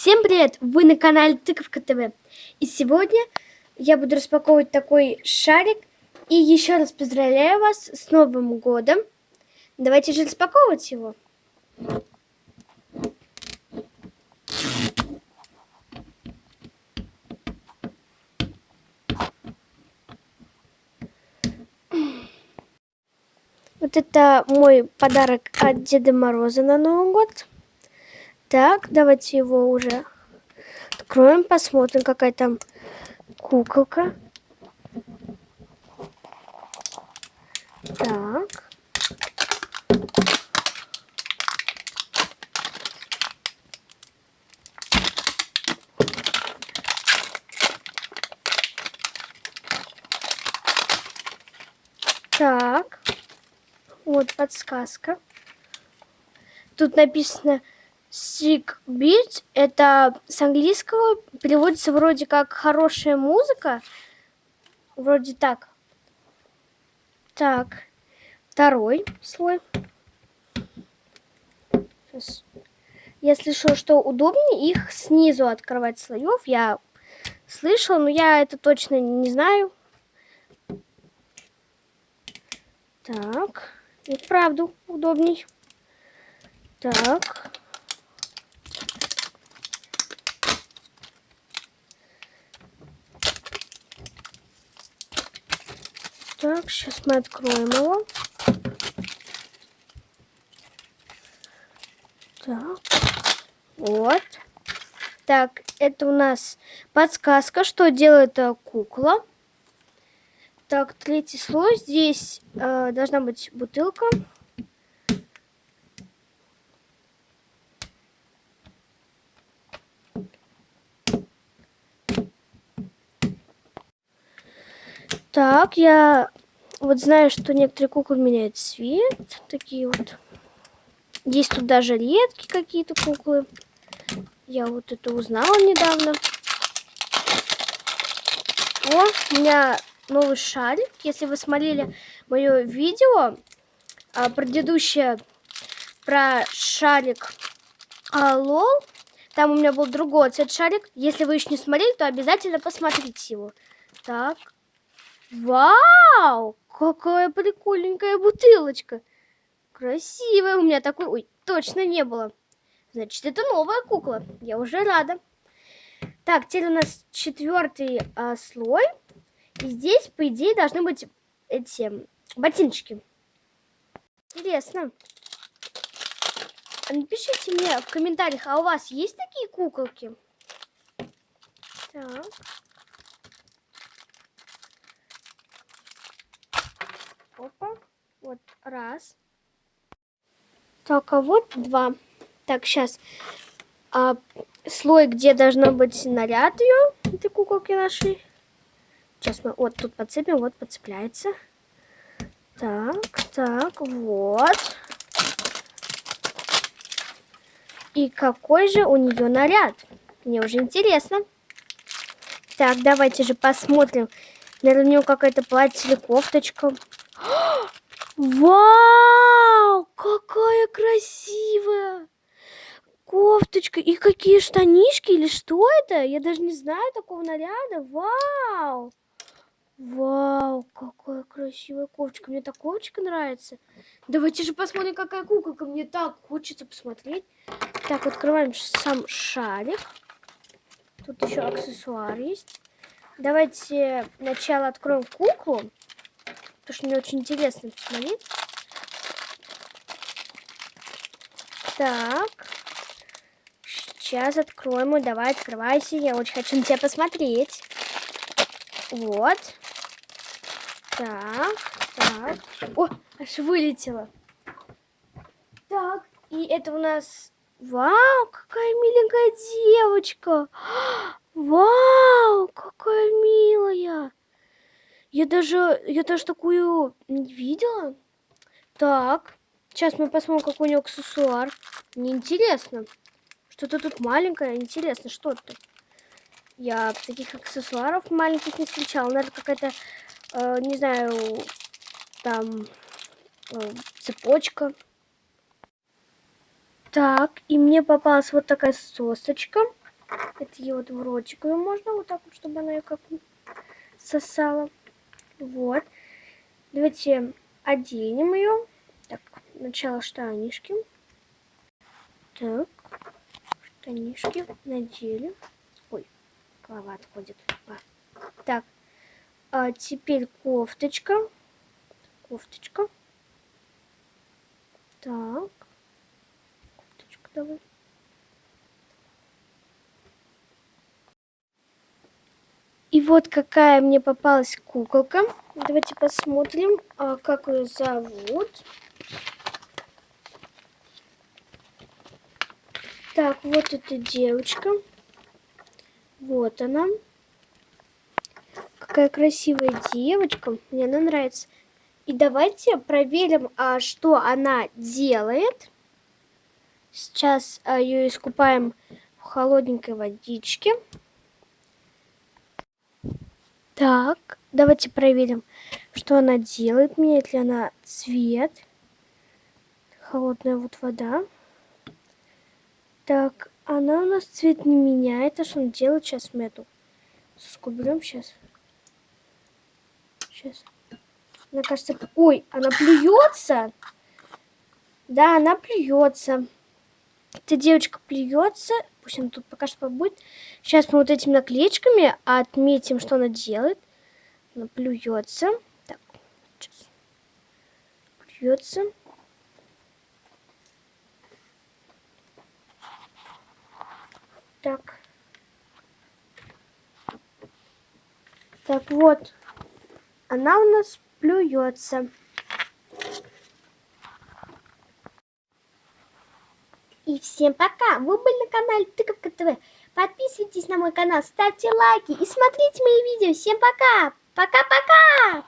Всем привет! Вы на канале Тыковка ТВ. И сегодня я буду распаковывать такой шарик. И еще раз поздравляю вас с Новым годом. Давайте же распаковывать его. Вот это мой подарок от Деда Мороза на Новый год. Так, давайте его уже откроем, посмотрим, какая там куколка. Так. Так. Вот подсказка. Тут написано Beat это с английского переводится вроде как хорошая музыка. Вроде так. Так. Второй слой. Сейчас. Я слышала, что удобнее их снизу открывать слоев. Я слышала, но я это точно не знаю. Так. И вправду удобней. Так. Так, сейчас мы откроем его. Так, вот. Так, это у нас подсказка, что делает э, кукла. Так, третий слой. Здесь э, должна быть бутылка. Так, я вот знаю, что некоторые куклы меняют цвет. Такие вот. Есть тут даже редкие какие-то куклы. Я вот это узнала недавно. О, у меня новый шарик. Если вы смотрели мое видео, а, предыдущее про шарик а, лол, там у меня был другой цвет шарик. Если вы еще не смотрели, то обязательно посмотрите его. Так, Вау! Какая прикольненькая бутылочка. Красивая. У меня такой... Ой, точно не было. Значит, это новая кукла. Я уже рада. Так, теперь у нас четвертый а, слой. И здесь, по идее, должны быть эти ботиночки. Интересно. Напишите мне в комментариях, а у вас есть такие куколки? Так. Опа. Вот раз. Так, а вот два. Так, сейчас. А, слой, где должно быть наряд ее, этой куколки нашей. Сейчас мы вот тут подцепим, вот подцепляется. Так, так, вот. И какой же у нее наряд? Мне уже интересно. Так, давайте же посмотрим. Наверное, у нее какая-то платье или кофточка. Вау! Какая красивая! Кофточка. И какие штанишки или что это? Я даже не знаю такого наряда. Вау! Вау, какая красивая кофточка. Мне так кофточка нравится. Давайте же посмотрим, какая куколка. Мне так хочется посмотреть. Так, открываем сам шарик. Тут еще аксессуар есть. Давайте сначала откроем куклу потому что мне очень интересно посмотреть. Так. Сейчас откроем. Давай, открывайся. Я очень хочу на тебя посмотреть. Вот. Так, так. О, аж вылетела. Так, и это у нас... Вау, какая миленькая девочка. Вау, какая милая. Я даже, я даже такую не видела. Так, сейчас мы посмотрим, какой у него аксессуар. Мне интересно. Что-то тут маленькое, интересно, что это? Я таких аксессуаров маленьких не встречала. Наверное, какая-то, э, не знаю, там э, цепочка. Так, и мне попалась вот такая сосочка. Это ее вот в ротик. Ее можно вот так вот, чтобы она ее как сосала. Вот. Давайте оденем ее. Так, сначала штанишки. Так, штанишки надели. Ой, голова отходит. А. Так, а теперь кофточка. Кофточка. Так. Кофточка давай. И вот какая мне попалась куколка. Давайте посмотрим, а, как ее зовут. Так, вот эта девочка. Вот она. Какая красивая девочка. Мне она нравится. И давайте проверим, а, что она делает. Сейчас а, ее искупаем в холодненькой водичке. Так, давайте проверим, что она делает, меняет ли она цвет. Холодная вот вода. Так, она у нас цвет не меняет. А что она делает? Сейчас мы эту сейчас. Сейчас. Мне кажется... Ой, она плюется. Да, она плюется. Эта девочка плюется. Пусть она тут пока что побудет. Сейчас мы вот этими наклеечками отметим, что она делает. Она плюется. Так, сейчас. Плюется. Так. Так вот. Она у нас плюется. И всем пока! Вы были на канале Тыковка ТВ. Подписывайтесь на мой канал, ставьте лайки и смотрите мои видео. Всем пока! Пока-пока!